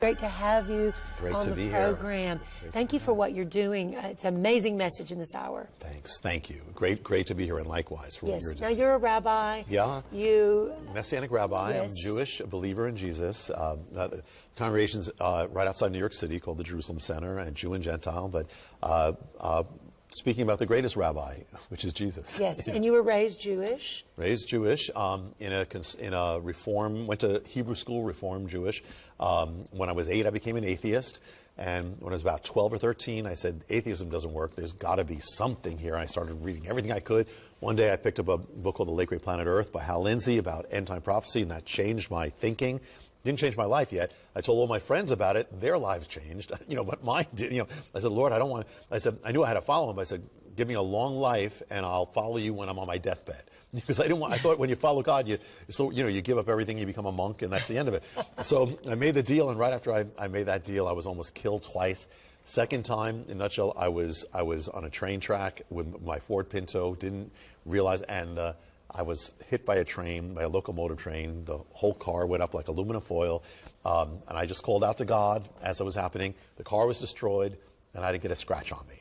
Great to have you Great on to the be here. program. Thank you for what you're doing. Uh, it's an amazing message in this hour. Thanks. Thank you. Great, great to be here, and likewise for Yes. what you're doing. Now you're a rabbi. Yeah. You. Messianic rabbi. I'm Jewish, a believer in Jesus. Uh, uh, congregations uh, right outside New York City called the Jerusalem Center, and Jew and Gentile. But uh, uh, speaking about the greatest rabbi, which is Jesus. Yes. Yeah. And you were raised Jewish. raised Jewish um, in a in a reform went to Hebrew school reform Jewish. Um, when I was eight, I became an atheist, and when I was about twelve or thirteen, I said atheism doesn't work. There's got to be something here. I started reading everything I could. One day, I picked up a book called The Late Great Planet Earth by Hal Lindsey about end time prophecy, and that changed my thinking. Didn't change my life yet. I told all my friends about it. Their lives changed, you know, but mine did. You know, I said, Lord, I don't want. I said, I knew I had to follow him. But I said, give me a long life, and I'll follow you when I'm on my deathbed. Because I didn't want. I thought when you follow God, you so you know you give up everything, you become a monk, and that's the end of it. So I made the deal, and right after I, I made that deal, I was almost killed twice. Second time, in nutshell, I was I was on a train track with my Ford Pinto. Didn't realize, and uh, I was hit by a train, by a locomotive train. The whole car went up like aluminum foil, um, and I just called out to God as it was happening. The car was destroyed, and I didn't get a scratch on me.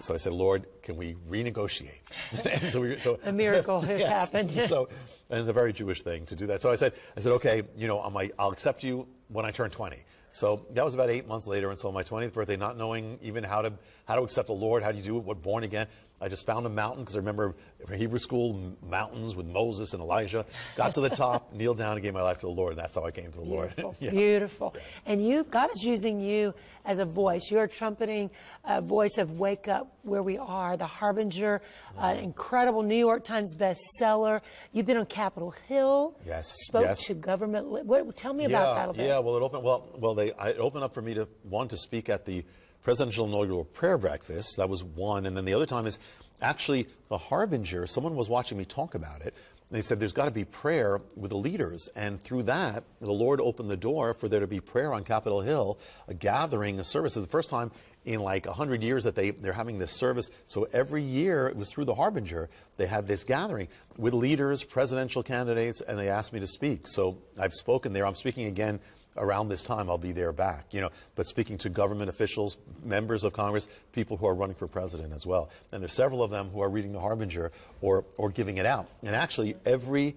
So I said, Lord, can we renegotiate? and so we, so, A miracle has Yes. happened. so and it's a very Jewish thing to do that. So I said, I said, okay, you know, I'm like, I'll accept you when I turn 20. So that was about eight months later, and so on my 20th birthday, not knowing even how to how to accept the Lord, how do you do it, what born again, I just found a mountain because I remember Hebrew school mountains with Moses and Elijah. Got to the top, kneeled down, and gave my life to the Lord, that's how I came to the Beautiful. Lord. Yeah. Beautiful. And you, God is using you as a voice. You're trumpeting a voice of wake up where we are, the harbinger, uh, Mm-hmm. incredible New York Times bestseller. You've been on Capitol Hill. Yes, Spoke yes. to government. What, tell me about that a bit. Yeah, well, it opened. Well, well, they I, it opened up for me to want to speak at the presidential inaugural prayer breakfast. That was one, and then the other time is actually the harbinger. Someone was watching me talk about it. And they said there's got to be prayer with the leaders, and through that, the Lord opened the door for there to be prayer on Capitol Hill, a gathering, a service. It's the first time in like a hundred years that they they're having this service. So every year it was through the harbinger they had this gathering with leaders, presidential candidates, and they asked me to speak. So I've spoken there. I'm speaking again around this time. I'll be there back, you know, but speaking to government officials, members of Congress, people who are running for president as well. And there's several of them who are reading the harbinger or or giving it out. And actually every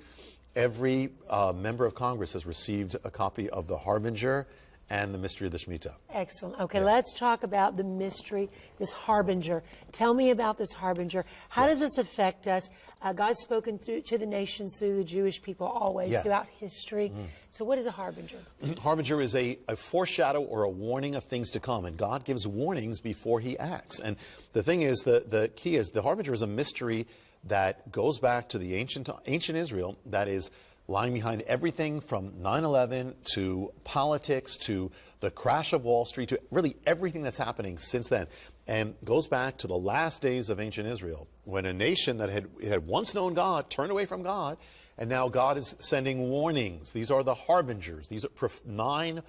every uh, member of Congress has received a copy of the harbinger and the mystery of the Shemitah. Excellent. Okay, let's talk about the mystery, this harbinger. Tell me about this harbinger. How does this affect us? Uh, God's spoken through to the nations through the Jewish people always Yeah. throughout history. So, what is a harbinger? Harbinger is a, a foreshadow or a warning of things to come, and God gives warnings before He acts. And the thing is, the, the key is the Harbinger is a mystery that goes back to the ancient, ancient Israel that is lying behind everything from 9 11 to politics to the crash of Wall Street to really everything that's happening since then. And goes back to the last days of ancient Israel when a nation that had, had once known God turned away from God and now God is sending warnings. These are the harbingers. These are nine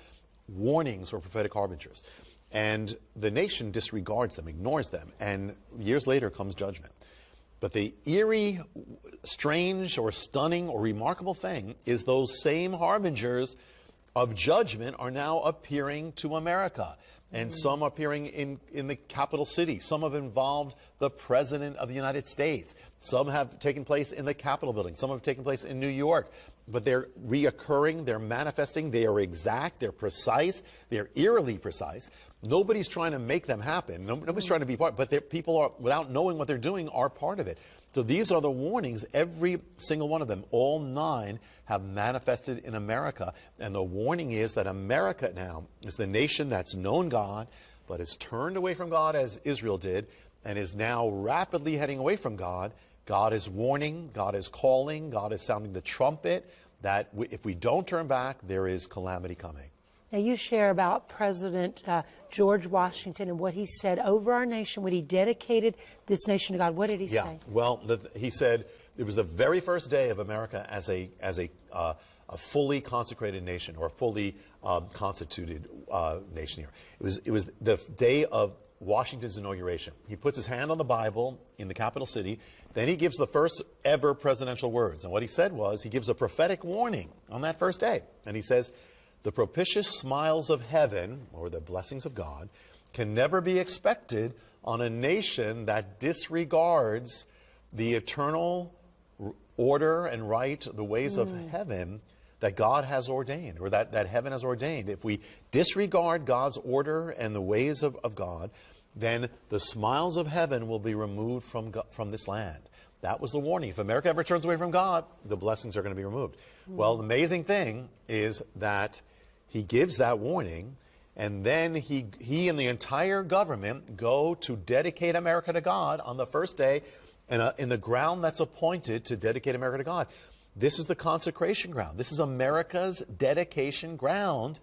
warnings or prophetic harbingers. And the nation disregards them, ignores them. And years later comes judgment. But the eerie, strange, or stunning, or remarkable thing is those same harbingers of judgment are now appearing to America. And hmm. some appearing in, in the capital city. Some have involved the President of the United States. Some have taken place in the Capitol building. Some have taken place in New York. But they're reoccurring, they're manifesting, they are exact, they're precise, they're eerily precise. Nobody's trying to make them happen. Nobody's trying to be part, but people are, without knowing what they're doing, are part of it. So these are the warnings, every single one of them, all nine have manifested in America. And the warning is that America now is the nation that's known God, but has turned away from God as Israel did, and is now rapidly heading away from God. God is warning, God is calling, God is sounding the trumpet that if we don't turn back, there is calamity coming. Now, you share about President uh, George Washington and what he said over our nation when he dedicated this nation to God. What did he Yeah. say? Well, the, he said it was the very first day of America as a as a uh, a fully consecrated nation or a fully um, constituted uh, nation here. It was it was the day of Washington's inauguration. He puts his hand on the Bible in the capital city. Then he gives the first ever presidential words. And what he said was he gives a prophetic warning on that first day. And he says, the propitious smiles of heaven, or the blessings of God, can never be expected on a nation that disregards the eternal order and right, the ways of hmm. heaven that God has ordained, or that, that heaven has ordained. If we disregard God's order and the ways of, of God, then the smiles of heaven will be removed from, from this land. That was the warning. If America ever turns away from God, the blessings are going to be removed. Hmm. Well, the amazing thing is that he gives that warning, and then he, he and the entire government go to dedicate America to God on the first day in, a, uh, in the ground that's appointed to dedicate America to God. This is the consecration ground. This is America's dedication ground.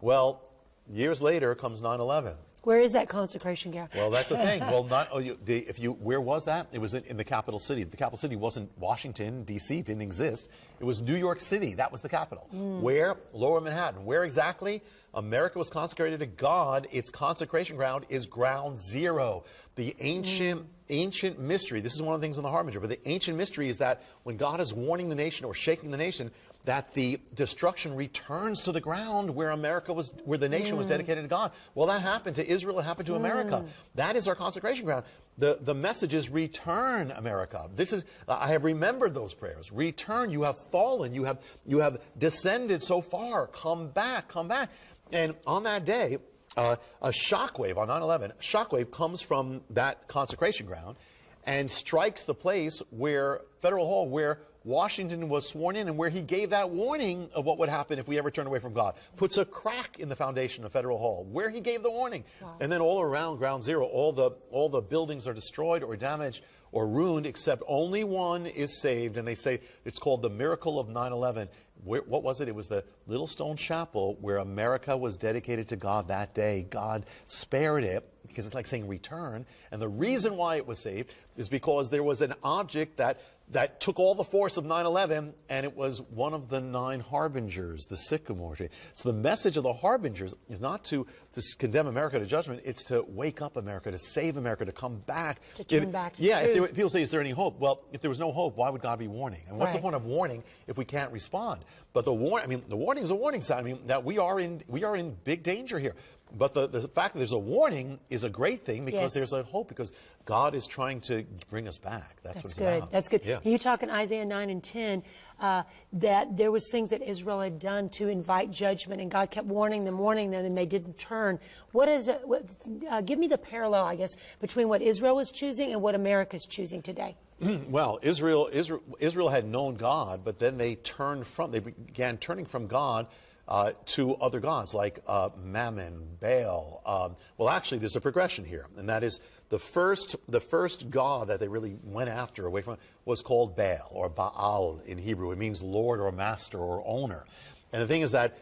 Well, years later comes 9 11. Where is that consecration ground? Well, that's the thing. Well, not oh, you, the, if you where was that? It was in, in the capital city. The capital city wasn't Washington D.C. Didn't exist. It was New York City. That was the capital. Hmm. Where Lower Manhattan. Where exactly? America was consecrated to God. Its consecration ground is ground zero. The ancient hmm. Ancient mystery. This is one of the things in the Harbinger. But the ancient mystery is that when God is warning the nation or shaking the nation, that the destruction returns to the ground where America was, where the nation was hmm. dedicated to God. Well, that happened to Israel. It happened to hmm. America. That is our consecration ground. The, the message is return, America. This is, I have remembered those prayers. Return. You have fallen. You have, you have descended so far. Come back. Come back. And on that day, uh, a shockwave on 9/11, a shockwave comes from that consecration ground and strikes the place where Federal Hall, where Washington was sworn in and where he gave that warning of what would happen if we ever turned away from God. Puts a crack in the foundation of Federal Hall where he gave the warning. And then all around Ground Zero, all the all the buildings are destroyed or damaged or ruined, except only one is saved. And they say it's called the miracle of 9/11. Where, what was it? It was the Little Stone Chapel where America was dedicated to God that day. God spared it because it's like saying return. And the reason why it was saved is because there was an object that, that took all the force of 9 11, and it was one of the nine harbingers, the sycamore tree. So the message of the harbingers is not to, to condemn America to judgment, it's to wake up America, to save America, to come back. To turn If- back Yeah, if there, truth. People say, is there any hope? Well, if there was no hope, why would God be warning? And what's the point of warning if we can't respond? But the warning, I mean, the warning is a warning sign. I mean, that we are in, we are in big danger here. But the, the fact that there's a warning is a great thing because Yes. there's a hope because God is trying to bring us back. That's, what That's it's good. That's good. Yeah. You talk in Isaiah 9 and 10 uh, that there was things that Israel had done to invite judgment, and God kept warning them, warning them, and they didn't turn. What is it? What, uh, give me the parallel, I guess, between what Israel was choosing and what America is choosing today. Well, Israel, Israel, Israel had known God, but then they turned from, they began turning from God uh, to other gods like uh, Mammon, Baal. Um, well, actually, there's a progression here, and that is the first, the first god that they really went after away from was called Baal or Baal in Hebrew. It means Lord or Master or owner. And the thing is that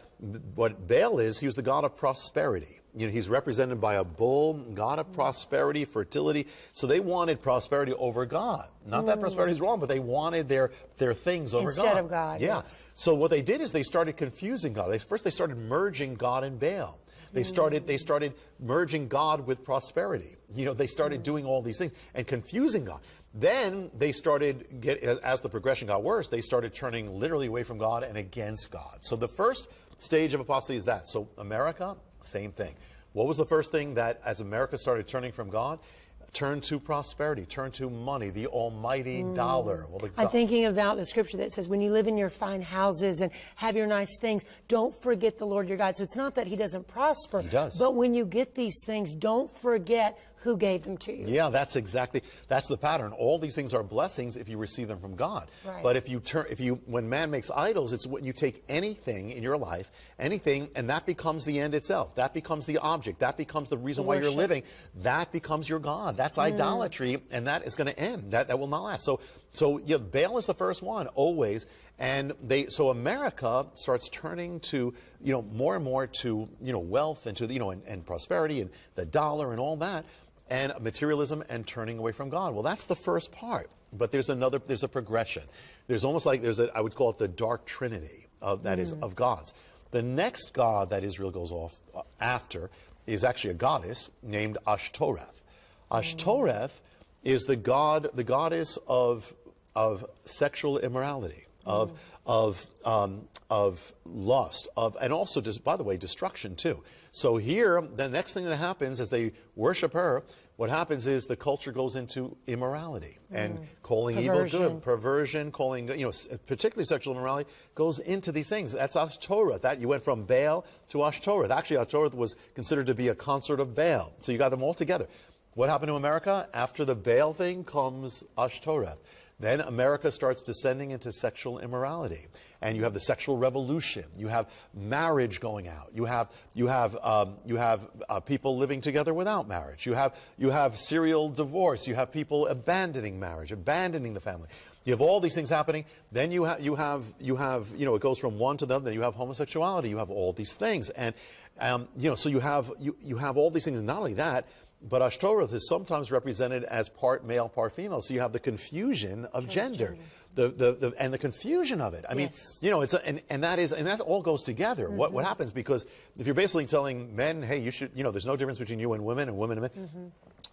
what Baal is, he was the god of prosperity. You know, he's represented by a bull, god of prosperity, fertility. So they wanted prosperity over God. Not that mm. prosperity is wrong, but they wanted their, their things over Instead God. Instead of God, Yeah. yes. So what they did is they started confusing God. They, first, they started merging God and Baal. They hmm. started, they started merging God with prosperity. You know, they started hmm. doing all these things and confusing God. Then they started, get, as, as the progression got worse, they started turning literally away from God and against God. So the first stage of apostasy is that. So America, same thing. What was the first thing that, as America started turning from God, turned to prosperity, turn to money, the almighty mm. dollar? Well, the I'm thinking about the scripture that says, when you live in your fine houses and have your nice things, don't forget the Lord your God. So it's not that he doesn't prosper. He does. But when you get these things, don't forget who gave them to you. Yeah, that's exactly that's the pattern. All these things are blessings if you receive them from God. Right. But if you turn if you when man makes idols, it's when you take anything in your life, anything, and that becomes the end itself. That becomes the object. That becomes the reason why you're living. That becomes your God. That's mm. idolatry, and that is going to end. That that will not last. So so yeah, Baal is the first one always, and they so America starts turning to you know more and more to you know wealth and to you know and, and prosperity and the dollar and all that and materialism and turning away from God. Well, that's the first part. But there's another, there's a progression. There's almost like there's a, I would call it the dark trinity of, that is of gods. The next god that Israel goes off uh, after is actually a goddess named Ashtoreth. Ashtoreth is the god, the goddess of, of sexual immorality. Of, of, um, of lust, of, and also, just, by the way, destruction too. So here, the next thing that happens as they worship her, what happens is the culture goes into immorality and calling evil good, perversion, calling, you know, particularly sexual immorality, goes into these things. That's Ashtoreth. That you went from Baal to Ashtoreth. Actually, Ashtoreth was considered to be a consort of Baal. So you got them all together. What happened to America? After the Baal thing comes Ashtoreth. Then America starts descending into sexual immorality. And you have the sexual revolution. You have marriage going out. You have, you have, um, you have uh, people living together without marriage. You have, you have serial divorce. You have people abandoning marriage, abandoning the family. You have all these things happening. Then you, ha- you, have, you have, you know, it goes from one to the other. Then you have homosexuality. You have all these things. And, um, you know, so you have, you, you have all these things. Not only that, but Ashtoreth is sometimes represented as part male, part female. So you have the confusion of gender. The, the, the, and the confusion of it. I mean, Yes. you know, it's a, and, and that is, and that all goes together. What, Mm-hmm. what happens? Because if you're basically telling men, hey, you should, you know, there's no difference between you and women and women and men.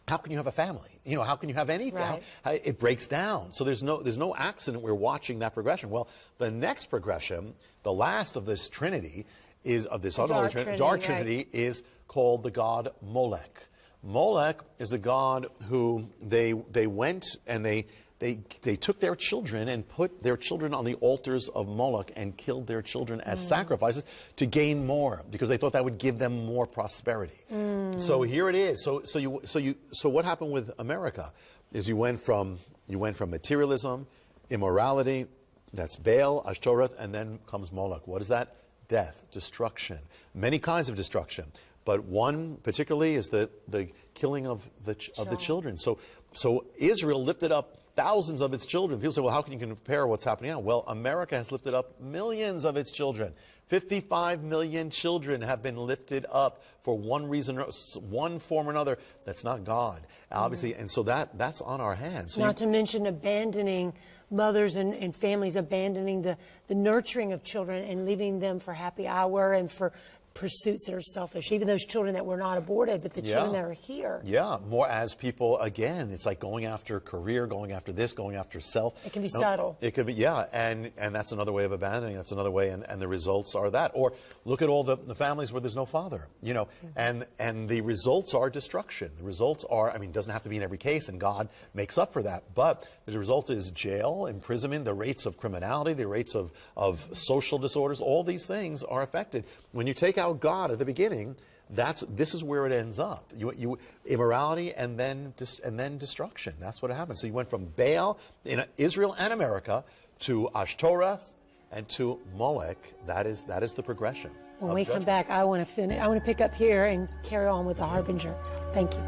How can you have a family? You know, how can you have anything? Mm-hmm. Right. How- how- it breaks down. So there's no, there's no accident. We're watching that progression. Well, the next progression, the last of this trinity, is of this dark trinity, dark right. trinity is called the god Molech. Molech is a god who they, they went and they, they, they took their children and put their children on the altars of Moloch and killed their children as mm. sacrifices to gain more because they thought that would give them more prosperity. Mm. So here it is. So, so, you, so, you, so what happened with America is you went from, you went from materialism, immorality, that's Baal, Ashtoreth, and then comes Moloch. What is that? Death, destruction, many kinds of destruction. But one particularly is the, the killing of the, ch- of the children. So, so Israel lifted up thousands of its children. People say, well, how can you compare what's happening now? Well, America has lifted up millions of its children. 55 million children have been lifted up for one reason, or one form or another. That's not God, obviously. Mm-hmm. And so that, that's on our hands. So Not to mention abandoning mothers and, and families, abandoning the, the nurturing of children and leaving them for happy hour and for pursuits that are selfish. Even those children that were not aborted, but the children that are here. Yeah, more as people again. It's like going after career, going after this, going after self. It can be No, subtle. It could be, yeah, and and that's another way of abandoning. That's another way, and, and the results are that. Or look at all the, the families where there's no father, you know, Mm-hmm. and and the results are destruction. The results are, I mean, it doesn't have to be in every case, and God makes up for that. But the result is jail, imprisonment, the rates of criminality, the rates of of social disorders. All these things are affected when you take out God at the beginning that's this is where it ends up. You, you immorality and then dis, and then destruction. That's what happens. So you went from Baal in Israel and America to Ashtoreth and to Molech. That is that is the progression. When of we come back, I want to finish. I want to pick up here and carry on with the harbinger. Thank you.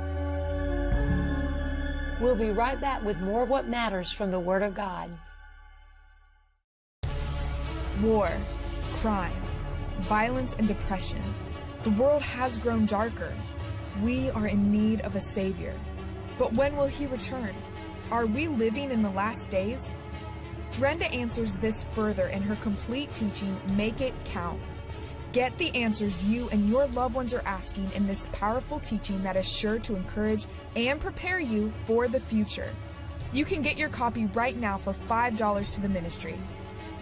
We'll be right back with more of what matters from the Word of God. War, crime, violence, and depression. The world has grown darker. We are in need of a Savior. But when will He return? Are we living in the last days? Drenda answers this further in her complete teaching, Make It Count. Get the answers you and your loved ones are asking in this powerful teaching that is sure to encourage and prepare you for the future. You can get your copy right now for $5 to the ministry.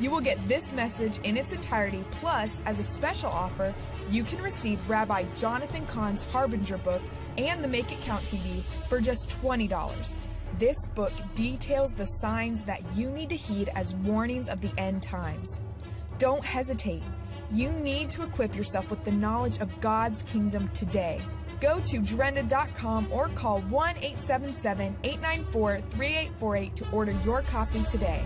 You will get this message in its entirety, plus, as a special offer, you can receive Rabbi Jonathan Cahn's Harbinger book and the Make It Count CD for just $20. This book details the signs that you need to heed as warnings of the end times. Don't hesitate. You need to equip yourself with the knowledge of God's kingdom today. Go to Drenda.com or call 1 877 894 3848 to order your copy today.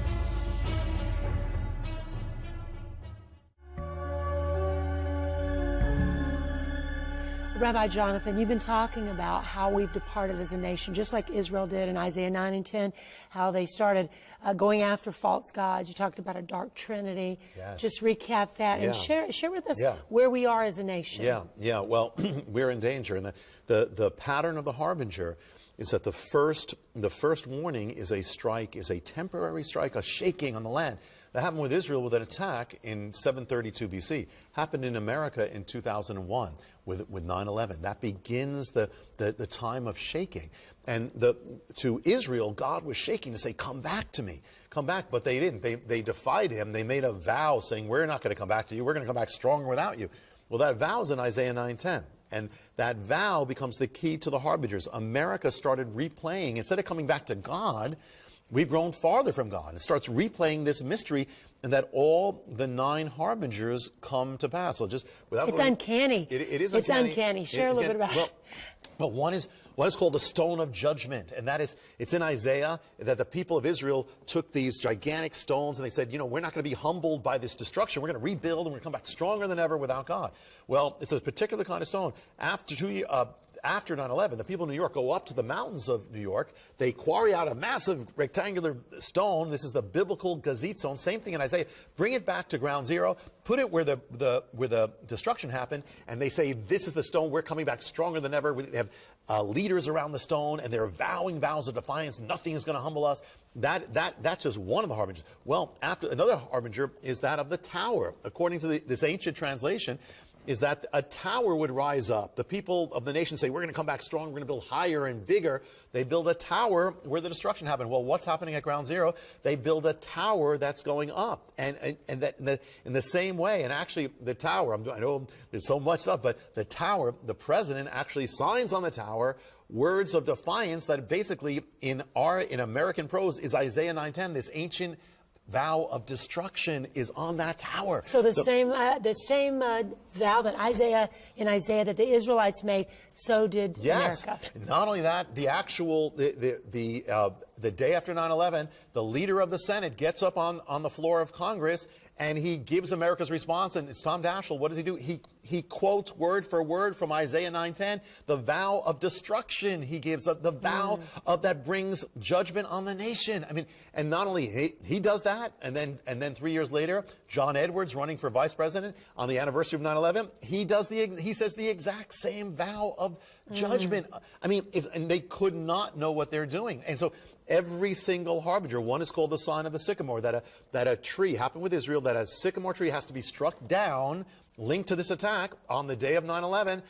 Rabbi Jonathan, you've been talking about how we've departed as a nation, just like Israel did in Isaiah 9 and 10, how they started uh, going after false gods. You talked about a dark trinity. Yes. Just recap that and share, share with us Yeah. where we are as a nation. Yeah, yeah. Well, we're in danger, and the, the, the pattern of the harbinger is that the first the first warning is a strike, is a temporary strike, a shaking on the land. That happened with Israel with an attack in 732 BC, happened in America in 2001 with, with 9-11. That begins the, the, the time of shaking. And the, to Israel, God was shaking to say, come back to me, come back. But they didn't. They, they defied him. They made a vow saying, we're not going to come back to you. We're going to come back stronger without you. Well, that vow is in Isaiah 9.10. And that vow becomes the key to the harbingers. America started replaying, instead of coming back to God, we've grown farther from God. It starts replaying this mystery and that all the nine harbingers come to pass. So just without It's going- uncanny. It, it is It's uncanny. uncanny. Share a It- little bit about well, it. well, one is what is called the stone of judgment, and that is it's in Isaiah that the people of Israel took these gigantic stones and they said, you know, we're not going to be humbled by this destruction. We're going to rebuild and we're going to come back stronger than ever without God. Well, it's a particular kind of stone. After two, uh, after 9/11, the people of New York go up to the mountains of New York. They quarry out a massive rectangular stone. This is the biblical gazit stone. Same thing in Isaiah. Bring it back to ground zero. Put it where the, the where the destruction happened, and they say this is the stone. We're coming back stronger than ever. We have uh, leaders around the stone, and they're vowing vows of defiance. Nothing is going to humble us. That that that's just one of the harbingers. Well, after another harbinger is that of the tower. According to the, this ancient translation, is that a tower would rise up. The people of the nation say, We're going to come back strong, we're going to build higher and bigger. They build a tower where the destruction happened. Well, what's happening at ground zero? They build a tower that's going up. And, and, and that in the, in the same way, and actually, the tower, I'm, I know there's so much stuff, but the tower, the president actually signs on the tower words of defiance that basically in our in American prose is Isaiah 9:10, this ancient vow of destruction is on that tower. So the, same uh, the same uh, vow that Isaiah in Isaiah that the Israelites made, so did Yes. America. Not only that, the actual the the the, uh, the day after 9/11, the leader of the Senate gets up on on the floor of Congress and he gives America's response. And it's Tom Daschle. What does he do? He he quotes word for word from Isaiah 9:10, the vow of destruction. He gives the, the vow mm. of that brings judgment on the nation. I mean, and not only he, he does that, and then and then three years later, John Edwards running for vice president on the anniversary of 9/11, he does the he says the exact same vow of mm. judgment. I mean, it's, and they could not know what they're doing, and so. Every single harbinger, one is called the sign of the sycamore, that a, that a tree, happened with Israel, that a sycamore tree has to be struck down, linked to this attack on the day of 9 11.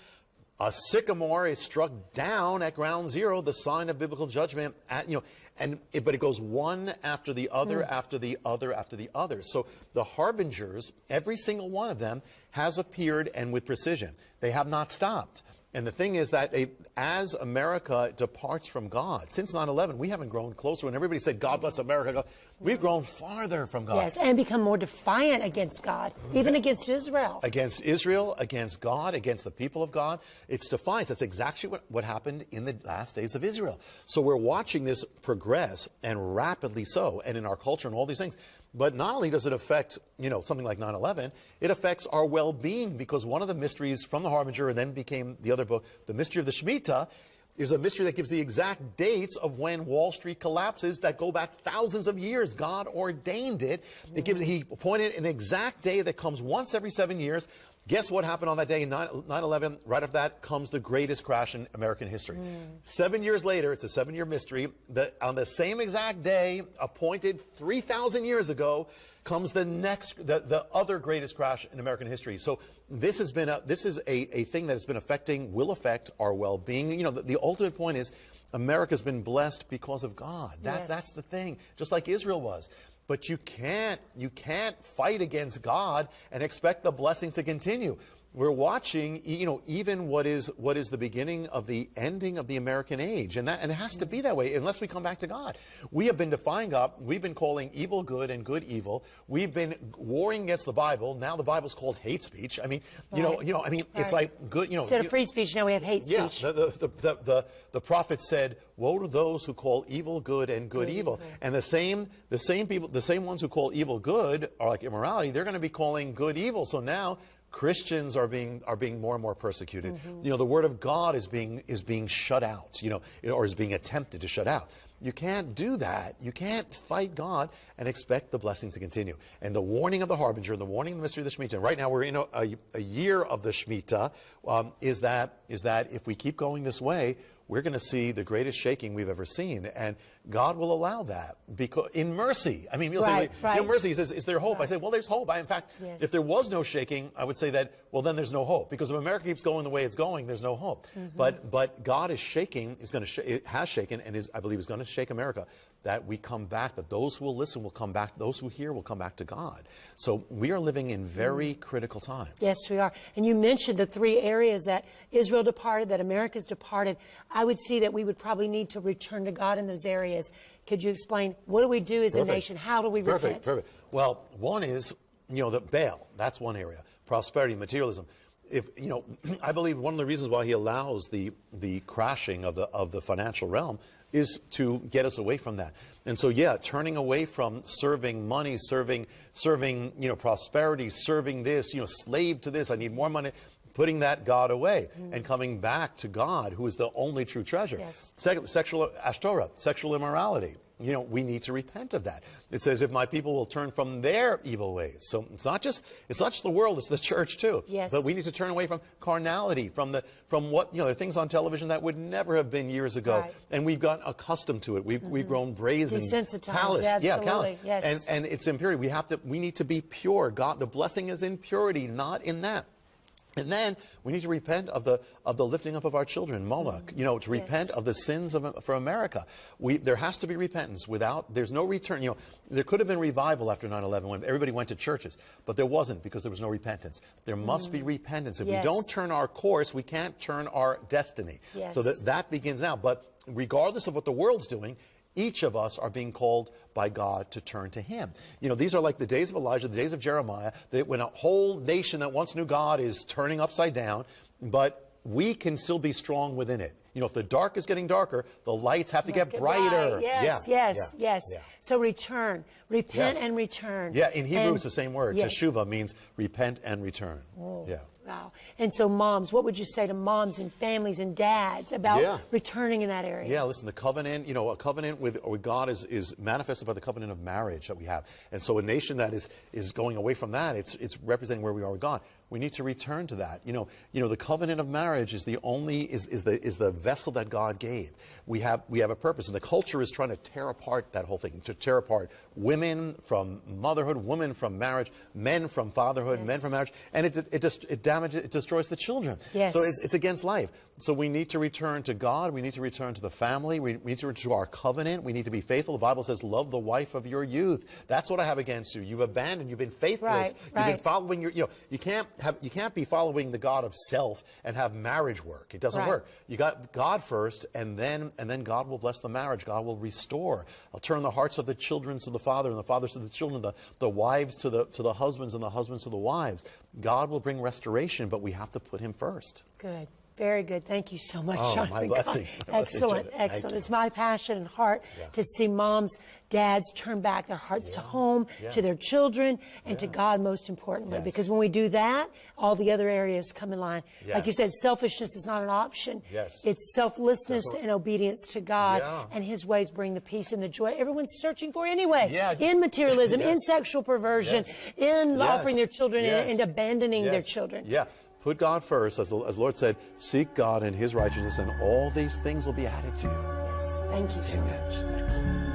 A sycamore is struck down at ground zero, the sign of biblical judgment. At, you know, and it, but it goes one after the other, hmm. after the other, after the other. So the harbingers, every single one of them, has appeared and with precision. They have not stopped. And the thing is that they, as America departs from God, since 9 11, we haven't grown closer. When everybody said, God bless America, God, we've grown farther from God. Yes, and become more defiant against God, even against Israel. against Israel, against God, against the people of God. It's defiance. That's exactly what, what happened in the last days of Israel. So we're watching this progress and rapidly so, and in our culture and all these things. But not only does it affect, you know, something like 9-11, it affects our well-being because one of the mysteries from the Harbinger and then became the other book, the mystery of the Shemitah, is a mystery that gives the exact dates of when Wall Street collapses that go back thousands of years. God ordained it. It gives, he appointed an exact day that comes once every seven years. Guess what happened on that day, 9 11? Right after that comes the greatest crash in American history. Hmm. Seven years later, it's a seven year mystery, that on the same exact day, appointed 3,000 years ago, comes the next, the, the other greatest crash in American history. So this has been a, this is a, a thing that has been affecting, will affect our well-being. You know, the, the ultimate point is America's been blessed because of God. That, Yes. That's the thing, just like Israel was. But you can't, you can't fight against God and expect the blessing to continue. We're watching, you know, even what is what is the beginning of the ending of the American age, and that and it has to be that way unless we come back to God. We have been defying God. We've been calling evil good and good evil. We've been warring against the Bible. Now the Bible's called hate speech. I mean, you know, you know, I mean, it's like good, you know. Instead of free speech, now we have hate yeah, speech. the, the, the, the, the, the prophet said, Woe to those who call evil good and good, evil. And the same, the same people, the same ones who call evil good are like immorality, they're going to be calling good evil. So now Christians are being, are being more and more persecuted. You know, the word of God is being, is being shut out, you know, or is being attempted to shut out. You can't do that. You can't fight God and expect the blessing to continue. And the warning of the harbinger, the warning of the mystery of the Shemitah, right now we're in a, a, a year of the Shemitah, um, is, that, is that if we keep going this way, we're going to see the greatest shaking we've ever seen. And God will allow that because in mercy. I mean, you'll Right, say, right. in mercy, he says, is there hope? I say, well, there's hope. I, in fact, Yes. if there was no shaking, I would say that, well, then there's no hope. Because if America keeps going the way it's going, there's no hope. Mm-hmm. But, but God is shaking, is going to, sh- it has shaken, and is, I believe is going to shake America, that we come back, that those who will listen will come back, those who hear will come back to God. So we are living in very critical times. Yes, we are. And you mentioned the three areas that Israel departed, that America's departed. I would see that we would probably need to return to God in those areas. Could you explain what do we do as a nation? How do we perfect, repent? Perfect. Well, one is, you know, the Baal. That's one area. Prosperity, materialism. If you know, I believe one of the reasons why he allows the the crashing of the of the financial realm is to get us away from that. And so, yeah, turning away from serving money, serving serving you know prosperity, serving this, you know, slave to this. I need more money. Putting that God away and coming back to God, who is the only true treasure. Yes. Second, sexual ashtorah, sexual immorality. You know, we need to repent of that. It says, if my people will turn from their evil ways. So it's not just it's not just the world; it's the church too. Yes. But we need to turn away from carnality, from the from what you know, the things on television that would never have been years ago, Right. Mm-hmm. and we've gotten accustomed to it. We've we've grown brazen, Desensitized, callous. yeah, callous. yes. And and it's impurity. We have to. We need to be pure. God, the blessing is in purity, not in that. And then we need to repent of the of the lifting up of our children, Moloch. Mm-hmm. You know, to repent Yes. of the sins of for America. We there has to be repentance. Without there's no return. You know, there could have been revival after 9/11 when everybody went to churches, but there wasn't because there was no repentance. There must be mm. repentance. If Yes. we don't turn our course, we can't turn our destiny. Yes. So that that begins now. But regardless of what the world's doing. Each of us are being called by God to turn to Him. You know, these are like the days of Elijah, the days of Jeremiah, that when a whole nation that once knew God is turning upside down, but we can still be strong within it. You know, if the dark is getting darker, the lights have to Let's get brighter. bright. Yes, Yeah, yes, yeah, yes. yeah. So return, repent Yes. and return. Yeah, in Hebrew And- it's the same word. Yes. Teshuvah means repent and return. Oh. Yeah. Wow. And so, moms, what would you say to moms and families and dads about Yeah. returning in that area? Yeah, listen, the covenant, you know, a covenant with, with God is, is manifested by the covenant of marriage that we have. And so a nation that is, is going away from that, it's, it's representing where we are with God. We need to return to that. You know, you know, the covenant of marriage is the only, is, is, the, is the vessel that God gave. We have, we have a purpose, and the culture is trying to tear apart that whole thing, to tear apart women from motherhood, women from marriage, men from fatherhood, men from marriage, and it, it, just, it damages, it destroys the children. Yes. So it's, it's against life. So we need to return to God. We need to return to the family. We need to return to our covenant. We need to be faithful. The Bible says, love the wife of your youth. That's what I have against you. You've abandoned. You've been faithless. Right, You've been following your, you know, you can't have, you can't be following the God of self and have marriage work. It doesn't Right. work. You got God first and then, and then God will bless the marriage. God will restore. I'll turn the hearts of the children to the father and the fathers to the children, the, the wives to the, to the husbands and the husbands to the wives. God will bring restoration, but we have to put him first. Good. Very good. Thank you so much, Oh, blessing. My blessing, excellent. Excellent. It's my passion and heart Yeah. to see moms, dads turn back their hearts to home, Yeah. to their children, and to God most importantly. Yes. Because when we do that, all the other areas come in line. Like you said, selfishness is not an option. Yes. It's selflessness what- and obedience to God, Yeah. and His ways bring the peace and the joy everyone's searching for anyway. Yeah. In materialism, in sexual perversion, Yes. in Yes. offering their children and, Yes. and abandoning their children. Yeah. Put God first, as the, as Lord said, seek God and His righteousness, and all these things will be added to you. Yes. Thank you so much. Amen. Thanks.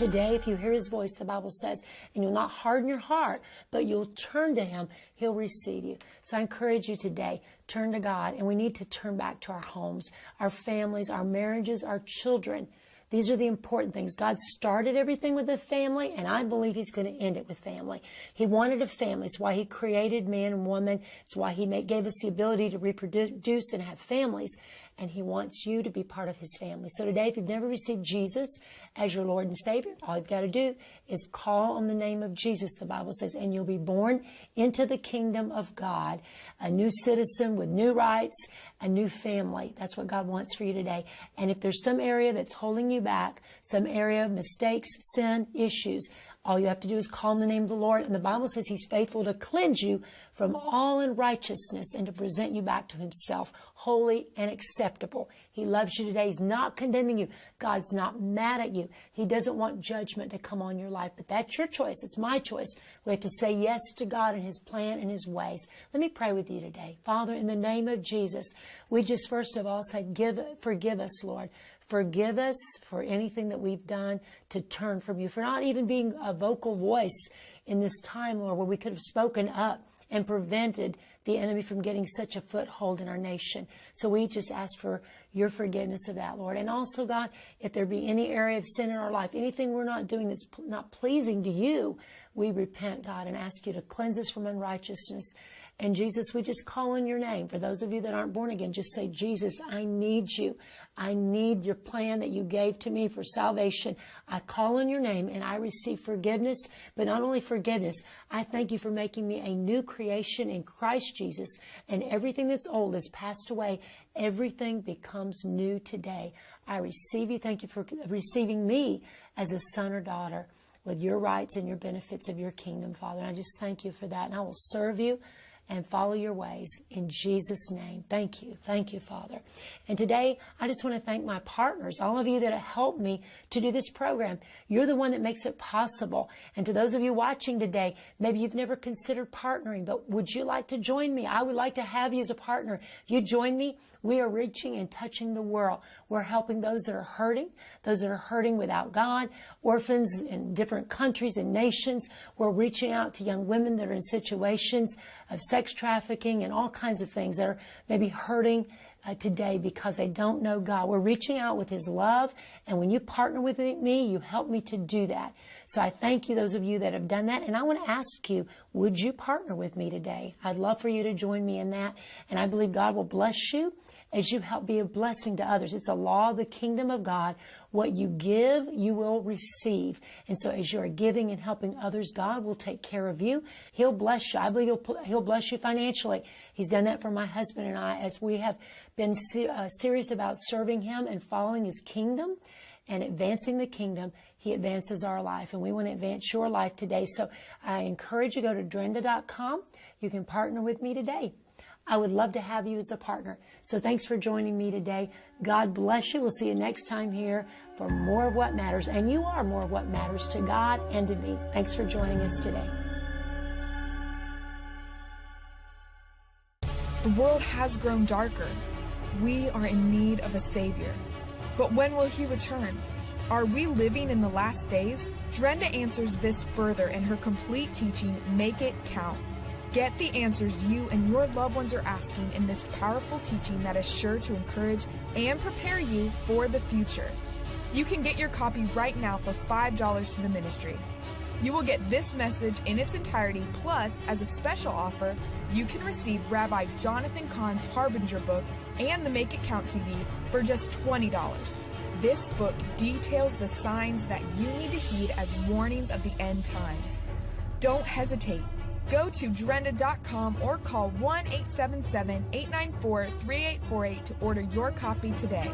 Today, if you hear his voice, the Bible says, and you'll not harden your heart, but you'll turn to him, he'll receive you. So I encourage you today, turn to God, and we need to turn back to our homes, our families, our marriages, our children. These are the important things. God started everything with the family, and I believe He's going to end it with family. He wanted a family. It's why He created man and woman. It's why He made, gave us the ability to reproduce and have families. And He wants you to be part of His family. So today, if you've never received Jesus as your Lord and Savior, all you've got to do is call on the name of Jesus, the Bible says, and you'll be born into the kingdom of God, a new citizen with new rights, a new family. That's what God wants for you today. And if there's some area that's holding you you back, some area of mistakes, sin, issues, all you have to do is call on the name of the Lord. And the Bible says He's faithful to cleanse you from all unrighteousness and to present you back to Himself, holy and acceptable. He loves you today. He's not condemning you. God's not mad at you. He doesn't want judgment to come on your life. But that's your choice. It's my choice. We have to say yes to God and His plan and His ways. Let me pray with you today. Father, in the name of Jesus, we just first of all say, give, forgive us, Lord. Forgive us for anything that we've done to turn from you, for not even being a vocal voice in this time, Lord, where we could have spoken up and prevented the enemy from getting such a foothold in our nation. So we just ask for your forgiveness of that, Lord. And also, God, if there be any area of sin in our life, anything we're not doing that's not pleasing to you, we repent, God, and ask you to cleanse us from unrighteousness and Jesus, we just call on your name. For those of you that aren't born again, just say, Jesus, I need you. I need your plan that you gave to me for salvation. I call on your name and I receive forgiveness, but not only forgiveness, I thank you for making me a new creation in Christ Jesus. And everything that's old has passed away. Everything becomes new today. I receive you. Thank you for receiving me as a son or daughter with your rights and your benefits of your kingdom, Father. And I just thank you for that. And I will serve you and follow your ways in Jesus' name. Thank you. Thank you, Father. And today, I just want to thank my partners, all of you that have helped me to do this program. You're the one that makes it possible. And to those of you watching today, maybe you've never considered partnering, but would you like to join me? I would like to have you as a partner. If you join me, we are reaching and touching the world. We're helping those that are hurting, those that are hurting without God, orphans in different countries and nations. We're reaching out to young women that are in situations of sex trafficking and all kinds of things that are maybe hurting uh, today because they don't know God. We're reaching out with His love, and when you partner with me, you help me to do that. So I thank you, those of you that have done that, and I want to ask you, would you partner with me today? I'd love for you to join me in that, and I believe God will bless you as you help be a blessing to others. It's a law of the kingdom of God. What you give, you will receive. And so as you are giving and helping others, God will take care of you. He'll bless you. I believe he'll, he'll bless you financially. He's done that for my husband and I as we have been uh, serious about serving him and following his kingdom and advancing the kingdom, he advances our life. And we want to advance your life today. So I encourage you to go to drenda.com. You can partner with me today. I would love to have you as a partner. So thanks for joining me today. God bless you. We'll see you next time here for more of what matters. And you are more of what matters to God and to me. Thanks for joining us today. The world has grown darker. We are in need of a Savior. But when will He return? Are we living in the last days? Drenda answers this further in her complete teaching, Make It Count. Get the answers you and your loved ones are asking in this powerful teaching that is sure to encourage and prepare you for the future. You can get your copy right now for $5 to the ministry. You will get this message in its entirety, plus, as a special offer, you can receive Rabbi Jonathan Cahn's Harbinger book and the Make It Count CD for just $20. This book details the signs that you need to heed as warnings of the end times. Don't hesitate. Go to Drenda.com or call 1 877 894 3848 to order your copy today.